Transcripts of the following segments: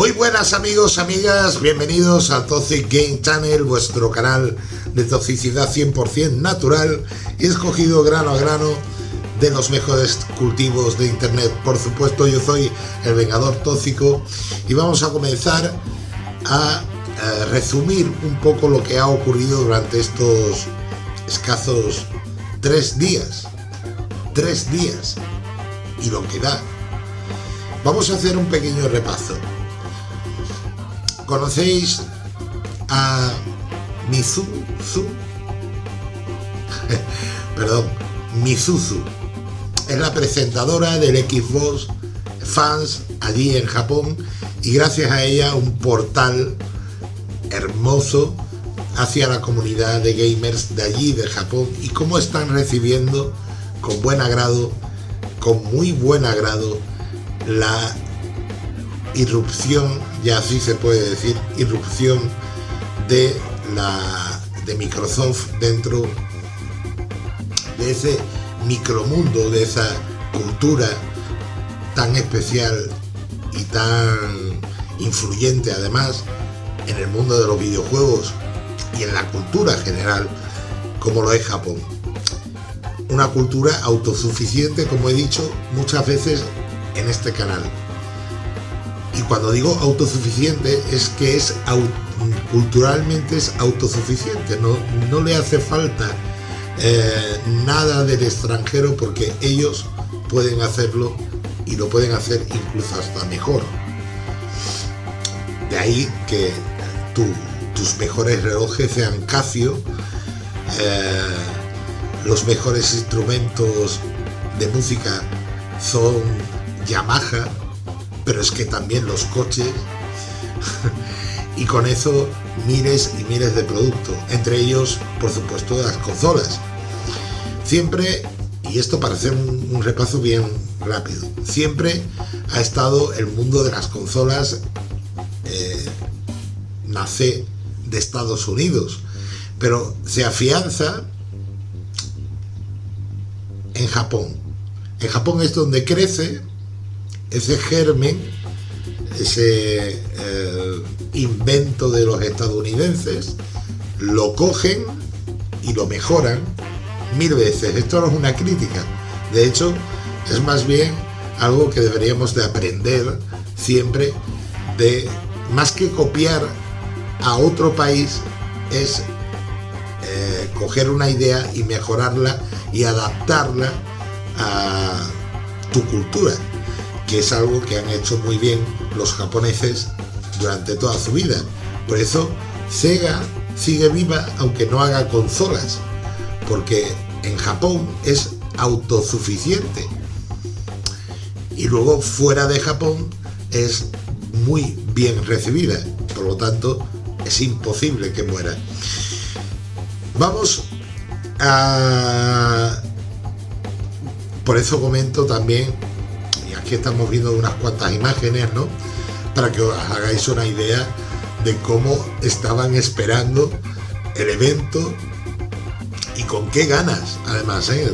Muy buenas amigos, amigas, bienvenidos a Toxic Game Channel, vuestro canal de toxicidad 100% natural y escogido grano a grano de los mejores cultivos de internet. Por supuesto, yo soy el Vengador Tóxico y vamos a comenzar a, a resumir un poco lo que ha ocurrido durante estos escasos tres días. Tres días. Y lo que da. Vamos a hacer un pequeño repaso. ¿Conocéis a Mizuzu? Perdón, Mizuzu. Es la presentadora del Xbox Fans allí en Japón y gracias a ella un portal hermoso hacia la comunidad de gamers de allí, de Japón, y cómo están recibiendo con buen agrado, con muy buen agrado, la irrupción, ya así se puede decir, irrupción de la de Microsoft dentro de ese micromundo, de esa cultura tan especial y tan influyente además en el mundo de los videojuegos y en la cultura general como lo es Japón. Una cultura autosuficiente, como he dicho muchas veces en este canal. Y cuando digo autosuficiente es que es culturalmente es autosuficiente, no, no le hace falta eh, nada del extranjero porque ellos pueden hacerlo y lo pueden hacer incluso hasta mejor. De ahí que tus mejores relojes sean Casio, eh, los mejores instrumentos de música son Yamaha, pero es que también los coches y con eso miles y miles de productos, entre ellos por supuesto las consolas. Siempre, y esto para hacer un, repaso bien rápido, siempre ha estado el mundo de las consolas, eh, nace de Estados Unidos, pero se afianza en Japón. En Japón es donde crece ese germen, ese eh, invento de los estadounidenses, lo cogen y lo mejoran mil veces. Esto no es una crítica, de hecho es más bien algo que deberíamos de aprender siempre de más que copiar a otro país es eh, coger una idea y mejorarla y adaptarla a tu cultura que es algo que han hecho muy bien los japoneses durante toda su vida. Por eso Sega sigue viva aunque no haga consolas, porque en Japón es autosuficiente. Y luego fuera de Japón es muy bien recibida, por lo tanto es imposible que muera. Vamos a... Por eso comento también aquí estamos viendo unas cuantas imágenes, ¿no? Para que os hagáis una idea de cómo estaban esperando el evento y con qué ganas, además, ¿eh?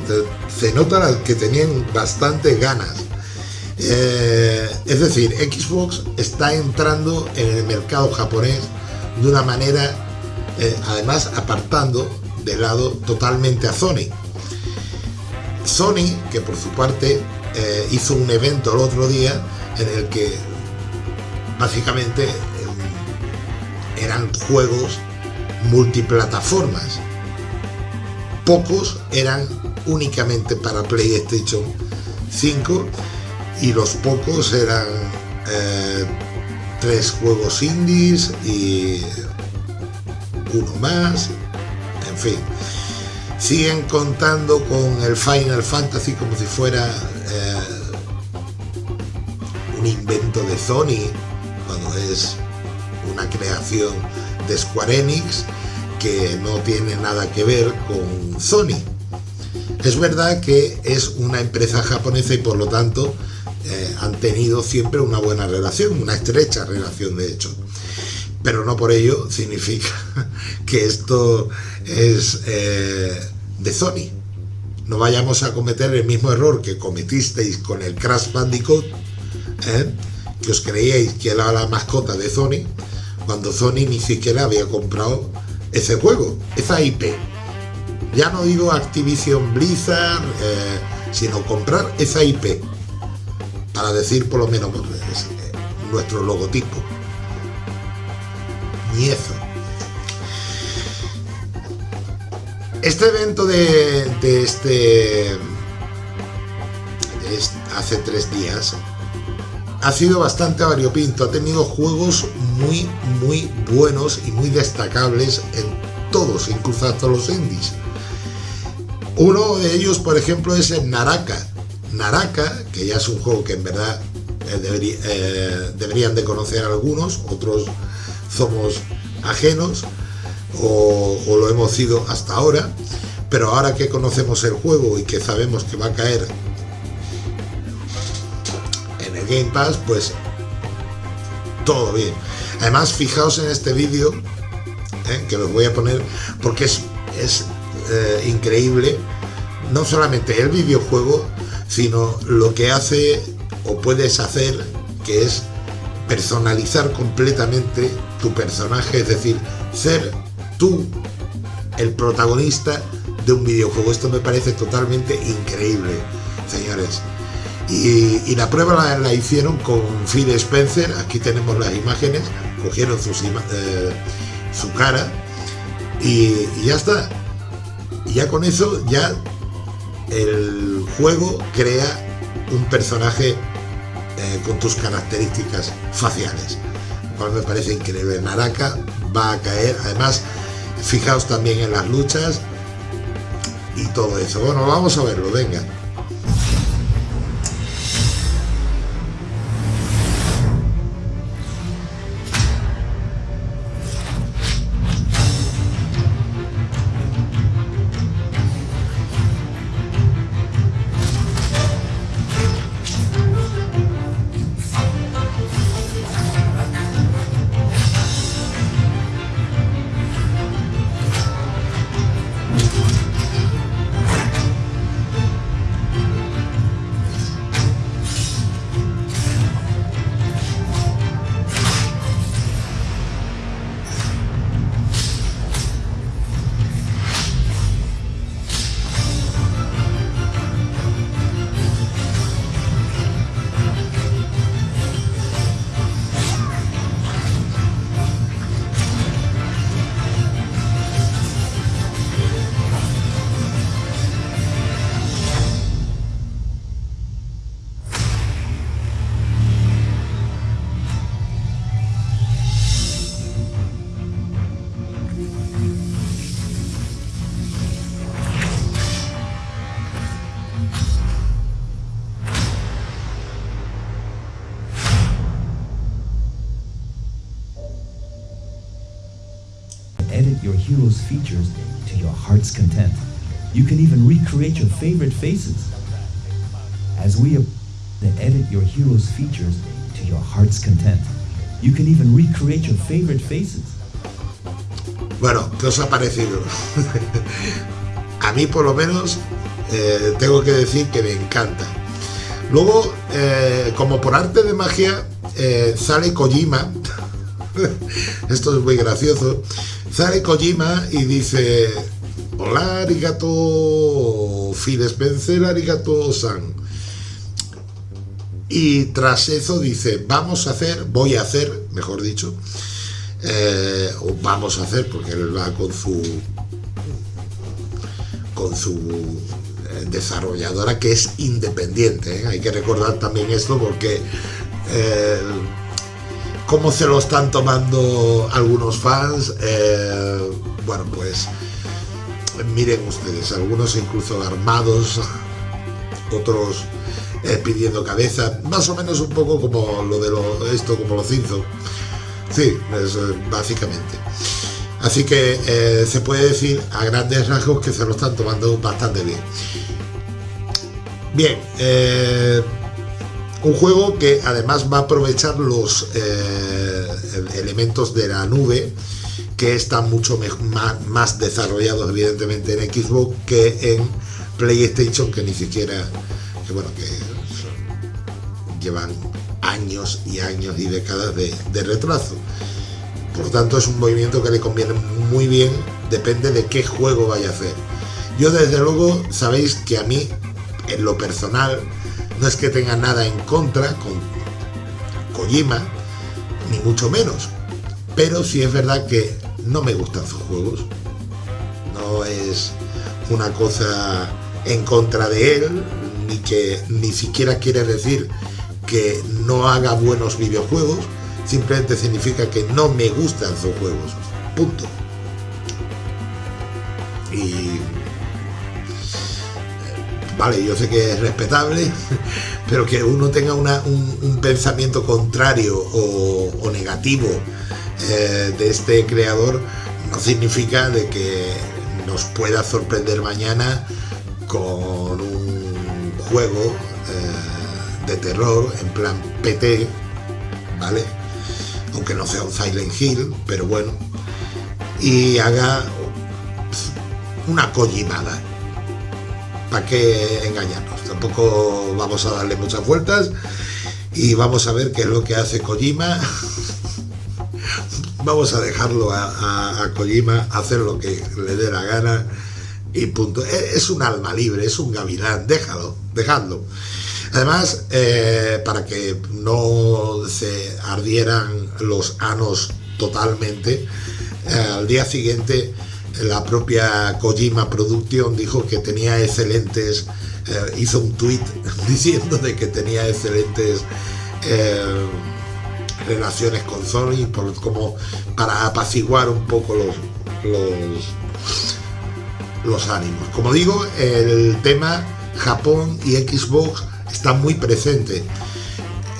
se nota que tenían bastantes ganas. Eh, es decir, Xbox está entrando en el mercado japonés de una manera, eh, además apartando de lado totalmente a Sony. Sony, que por su parte eh, hizo un evento el otro día en el que básicamente eran juegos multiplataformas. Pocos eran únicamente para PlayStation 5 y los pocos eran eh, tres juegos indies y uno más, en fin. Siguen contando con el Final Fantasy como si fuera invento de Sony, cuando es una creación de Square Enix que no tiene nada que ver con Sony. Es verdad que es una empresa japonesa y por lo tanto eh, han tenido siempre una buena relación, una estrecha relación de hecho. Pero no por ello significa que esto es eh, de Sony no vayamos a cometer el mismo error que cometisteis con el Crash Bandicoot, ¿eh? que os creíais que era la mascota de Sony, cuando Sony ni siquiera había comprado ese juego, esa IP. Ya no digo Activision Blizzard, eh, sino comprar esa IP, para decir por lo menos pues, eh, nuestro logotipo. Ni eso. Este evento de, este, hace tres días ha sido bastante variopinto, ha tenido juegos muy muy buenos y muy destacables en todos, incluso hasta los indies. Uno de ellos, por ejemplo, es el Naraka. Naraka, que ya es un juego que en verdad eh, eh, deberían de conocer algunos, otros somos ajenos, o, lo hemos sido hasta ahora, pero ahora que conocemos el juego y que sabemos que va a caer Game Pass, pues todo bien. Además, fijaos en este vídeo, eh, que os voy a poner, porque es, es eh, increíble, no solamente el videojuego, sino lo que hace o puedes hacer, que es personalizar completamente tu personaje, es decir, ser tú el protagonista de un videojuego. Esto me parece totalmente increíble, señores. Y, la prueba la, hicieron con Phil Spencer, aquí tenemos las imágenes, cogieron eh, su cara y, ya está. Y ya con eso, ya el juego crea un personaje eh, con tus características faciales, lo cual me parece increíble. Naraka va a caer, además Fijaos también en las luchas y todo eso. Bueno, vamos a verlo, venga. Features to your heart's content. You can even recreate your favorite faces. As we edit your hero's features to your heart's content. You can even recreate your favorite faces. Bueno, ¿qué os ha parecido? a mí por lo menos eh, tengo que decir que me encanta. Luego, eh, como por arte de magia, eh, sale Kojima. Esto es muy gracioso. Sale Kojima y dice, hola arigato Phil Spencer, arigato San. Y tras eso dice, vamos a hacer, voy a hacer, mejor dicho, eh, o vamos a hacer, porque él va con su con su eh, desarrolladora que es independiente. ¿eh? Hay que recordar también esto porque cómo se lo están tomando algunos fans. Eh, bueno, pues miren ustedes, algunos incluso armados, otros eh, pidiendo cabeza, más o menos un poco como lo de lo, esto, como lo cinzo. Sí, eh, básicamente. Así que se puede decir a grandes rasgos que se lo están tomando bastante bien. Bien, un juego que además va a aprovechar los eh, elementos de la nube que están mucho más, desarrollados evidentemente en Xbox que en PlayStation que ni siquiera que bueno que llevan años y años y décadas de, retraso. Por tanto, es un movimiento que le conviene muy bien, depende de qué juego vaya a hacer. Yo desde luego sabéis que a mí, en lo personal, no es que tenga nada en contra con Kojima, ni mucho menos. Pero sí es verdad que no me gustan sus juegos. No es una cosa en contra de él, ni que ni siquiera quiere decir que no haga buenos videojuegos, simplemente significa que no me gustan sus juegos. Punto. Y vale, yo sé que es respetable, pero que uno tenga un, pensamiento contrario o, negativo eh, de este creador no significa de que nos pueda sorprender mañana con un juego eh, de terror en plan PT, ¿vale? Aunque no sea un Silent Hill, pero bueno, y haga una collimada ¿para qué engañarnos? Tampoco vamos a darle muchas vueltas y vamos a ver qué es lo que hace Kojima. vamos a dejarlo a, Kojima hacer lo que le dé la gana y punto. E, es un alma libre, es un gavilán, déjalo, dejadlo. Además, eh, para que no se ardieran los anos totalmente, eh, al día siguiente la propia Kojima Production dijo que tenía excelentes, eh, hizo un tweet diciendo de que tenía excelentes eh, relaciones con Sony, por, como para apaciguar un poco los, los ánimos. Como digo, el tema Japón y Xbox está muy presente.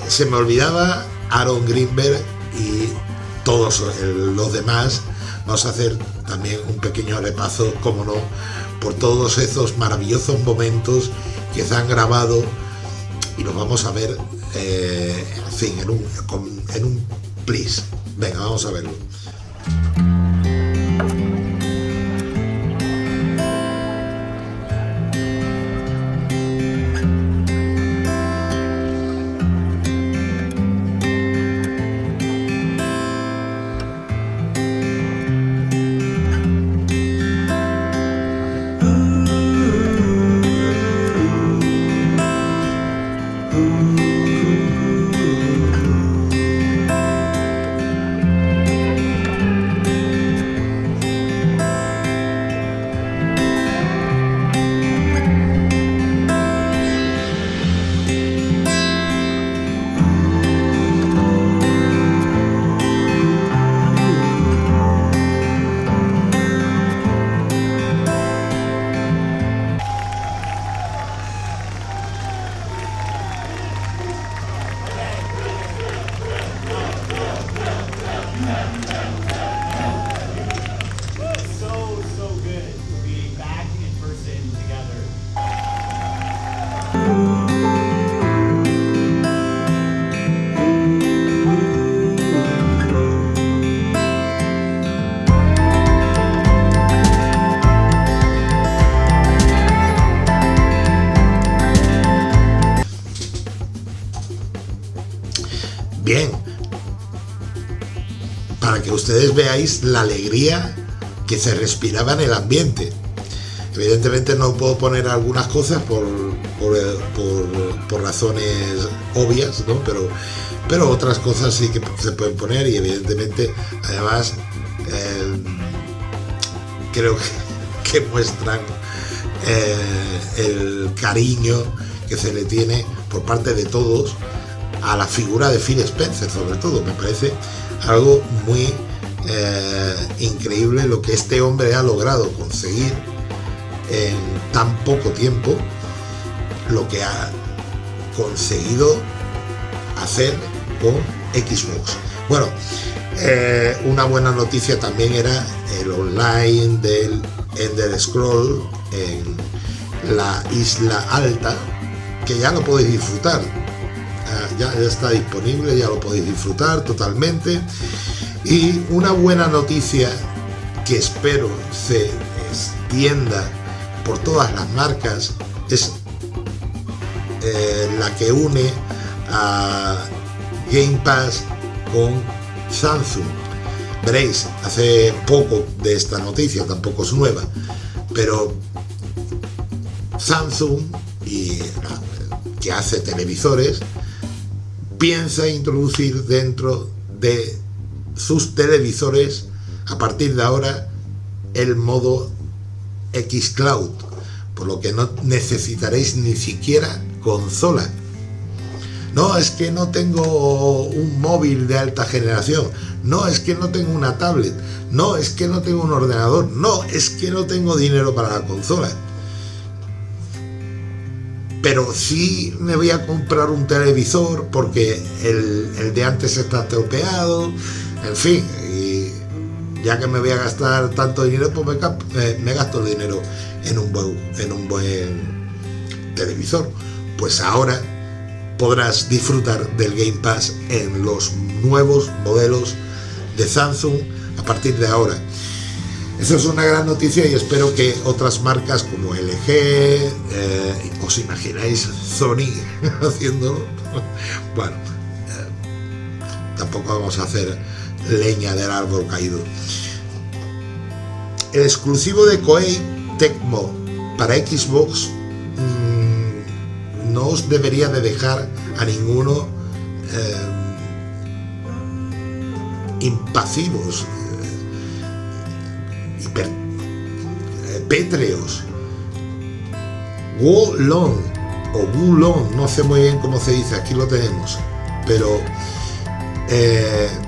Se me olvidaba Aaron Greenberg y todos los demás. Vamos a hacer también un pequeño repaso, como no, por todos esos maravillosos momentos que se han grabado y los vamos a ver, eh, en un, en un please. Venga, vamos a verlo. Yeah, yeah, yeah. La alegría que se respiraba en el ambiente. Evidentemente no puedo poner algunas cosas por, por, razones obvias, ¿no? pero, pero otras cosas sí que se pueden poner y evidentemente además eh, creo que, muestran eh, el cariño que se le tiene por parte de todos a la figura de Phil Spencer, sobre todo. Me parece algo muy eh, increíble lo que este hombre ha logrado conseguir en tan poco tiempo, lo que ha conseguido hacer con Xbox. Bueno, eh, una buena noticia también era el online del Ender Scroll en la Isla Alta, que ya lo podéis disfrutar ya, está disponible, ya lo podéis disfrutar totalmente. Y una buena noticia que espero se extienda por todas las marcas es eh, la que une a Game Pass con Samsung. Veréis, hace poco de esta noticia, tampoco es nueva, pero Samsung, y, que hace televisores, piensa introducir dentro de sus televisores a partir de ahora el modo xCloud, por lo que no necesitaréis ni siquiera consola. No, es que no tengo un móvil de alta generación. No, es que no tengo una tablet. No, es que no tengo un ordenador. No, es que no tengo dinero para la consola. Pero sí me voy a comprar un televisor porque el, de antes está estropeado. En fin, y ya que me voy a gastar tanto dinero, pues me, me gasto el dinero en un buen, en un buen televisor. Pues ahora podrás disfrutar del Game Pass en los nuevos modelos de Samsung a partir de ahora. Eso es una gran noticia y espero que otras marcas como LG, eh, os imagináis Sony haciéndolo. Bueno, eh, tampoco vamos a hacer leña del árbol caído. El exclusivo de Koei Tecmo para Xbox no os debería de dejar a ninguno eh, impasivos, eh, eh, pétreos. Long o Long, no sé muy bien cómo se dice, aquí lo tenemos, pero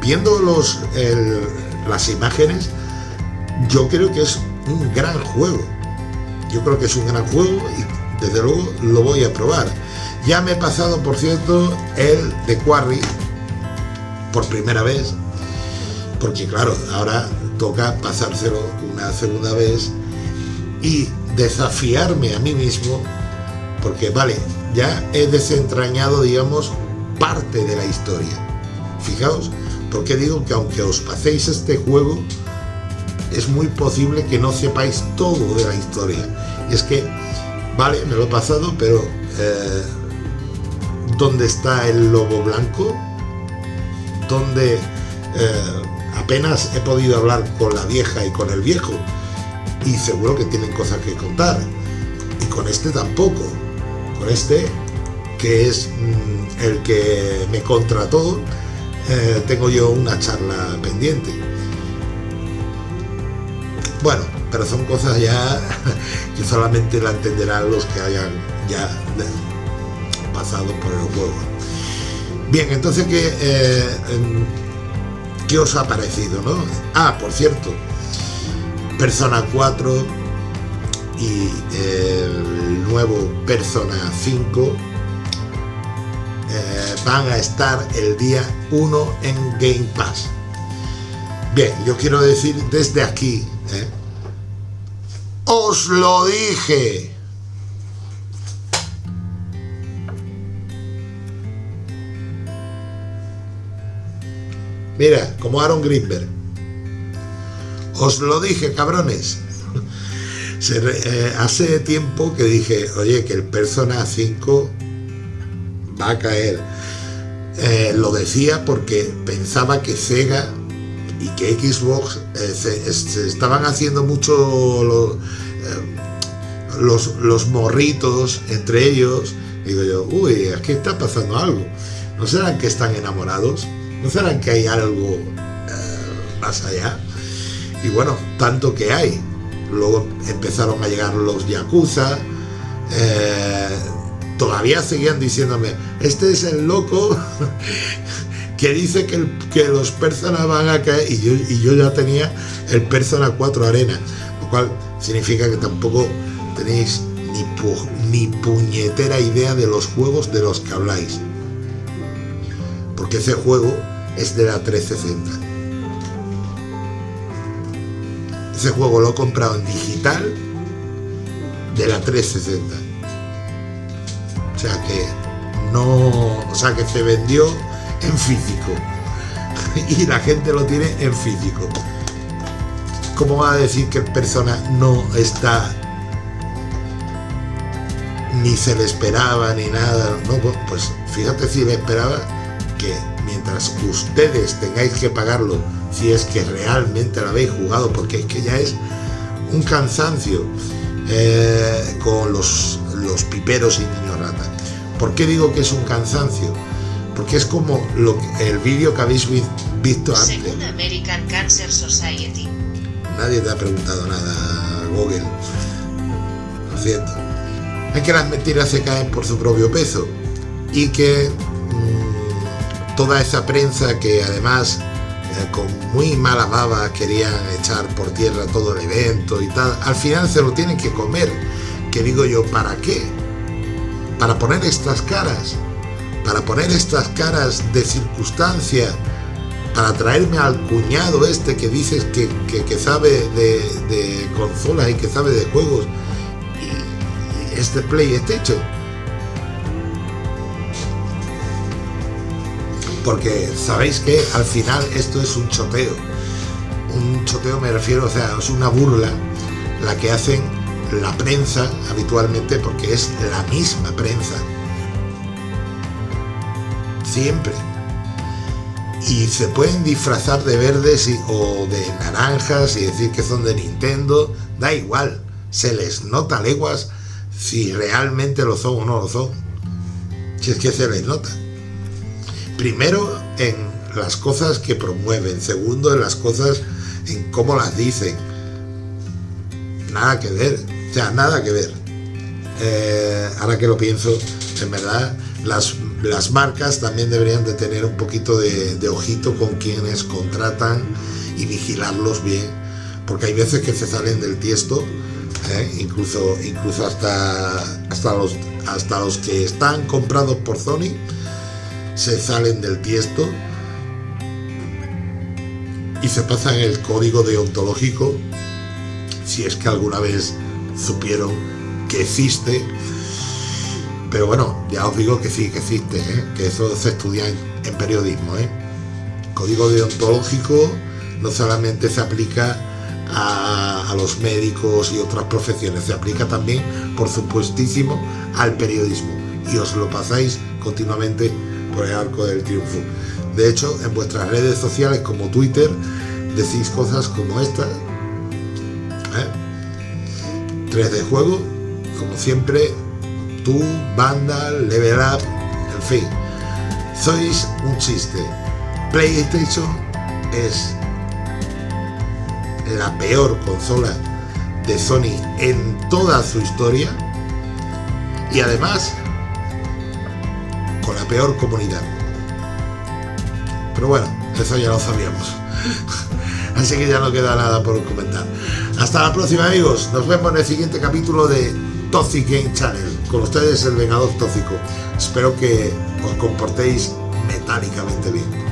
viendo los, las imágenes, yo creo que es un gran juego. Yo creo que es un gran juego y desde luego lo voy a probar. Ya me he pasado, por cierto, el de Quarry por primera vez, porque claro, ahora toca pasárselo una segunda vez y desafiarme a mí mismo, porque vale, ya he desentrañado, digamos, parte de la historia. Fijaos, porque digo que aunque os paséis este juego, es muy posible que no sepáis todo de la historia. Y es que Vale, me lo he pasado, pero eh, ¿dónde está el lobo blanco? ¿Dónde eh, apenas he podido hablar con la vieja y con el viejo? Y seguro que tienen cosas que contar. Y con este tampoco. Con este, que es mm, el que me contrató, eh, tengo yo una charla pendiente. Bueno, pero son cosas ya que solamente la entenderán los que hayan ya pasado por el juego. Bien, entonces, ¿qué, eh, ¿qué os ha parecido? No? Ah, por cierto, Persona 4 y el nuevo Persona 5 eh, van a estar el día 1 en Game Pass. Bien, yo quiero decir desde aquí, ¿eh? Os lo dije. Mira, como Aaron Greenberg. Os lo dije, cabrones. Eh, hace tiempo que dije, oye, que el Persona 5 va a caer. Eh, lo decía porque pensaba que Sega y que Xbox eh, se, estaban haciendo mucho eh, los, los, morritos entre ellos. Digo yo, uy, aquí está pasando algo. ¿No serán que están enamorados? ¿No serán que hay algo más allá? Y bueno, tanto que hay. Luego empezaron a llegar los Yakuza. Todavía seguían diciéndome, este es el loco que dice que, que los Persona van a caer y yo, y yo ya tenía el Persona 4 Arena, lo cual significa que tampoco tenéis ni, ni puñetera idea de los juegos de los que habláis. Porque ese juego es de la 360. Ese juego lo he comprado en digital de la 360. O sea que no, o sea que se vendió en físico. y la gente lo tiene en físico. ¿Cómo va a decir que persona no está ni se le esperaba ni nada? No, pues fíjate si le esperaba que mientras ustedes tengáis que pagarlo, si es que realmente lo habéis jugado, porque es que ya es un cansancio eh, con los, los piperos y. ¿Por qué digo que es un cansancio? Porque es como lo, el vídeo que habéis visto antes. Según American Cancer Society. Nadie te ha preguntado nada, Google. Lo siento. Es que las mentiras se caen por su propio peso y que mmm, toda esa prensa que además eh, con muy mala baba querían echar por tierra todo el evento y tal, al final se lo tienen que comer. Que digo yo, ¿para qué? Para poner estas caras, para poner estas caras de circunstancia, para traerme al cuñado este que dices que, que, sabe de, consolas y que sabe de juegos y, y este PlayStation. Porque sabéis que al final esto es un choteo. Un choteo me refiero, o sea, es una burla la que hacen la prensa habitualmente porque es la misma prensa. Siempre y se pueden disfrazar de verdes o de naranjas y decir que son de Nintendo, da igual, se les nota leguas si realmente lo son o no lo son. Si es que se les nota. Primero en las cosas que promueven, segundo en las cosas en cómo las dicen. Nada que ver, o sea, nada que ver. Eh, ahora que lo pienso, en verdad, las las marcas también deberían de tener un poquito de, ojito con quienes contratan y vigilarlos bien, porque hay veces que se salen del tiesto, ¿eh? incluso, incluso hasta, hasta, los, hasta los que están comprados por Sony, se salen del tiesto y se pasan el código deontológico, si es que alguna vez supieron que existe pero bueno, ya os digo que sí, que existe, ¿eh? que eso se estudia en, periodismo. ¿eh? Código deontológico no solamente se aplica a, los médicos y otras profesiones, se aplica también, por supuestísimo, al periodismo. Y os lo pasáis continuamente por el arco del triunfo. De hecho, en vuestras redes sociales como Twitter, decís cosas como esta. ¿Eh? 3 de juego, como siempre, tú, Vandal, Level Up, en fin, sois un chiste. PlayStation es la peor consola de Sony en toda su historia y además con la peor comunidad. Pero bueno, eso ya lo sabíamos. Así que ya no queda nada por comentar. Hasta la próxima amigos. Nos vemos en el siguiente capítulo de Toxic Game Channel. Con ustedes el Vengador Tóxico. Espero que os comportéis metálicamente bien.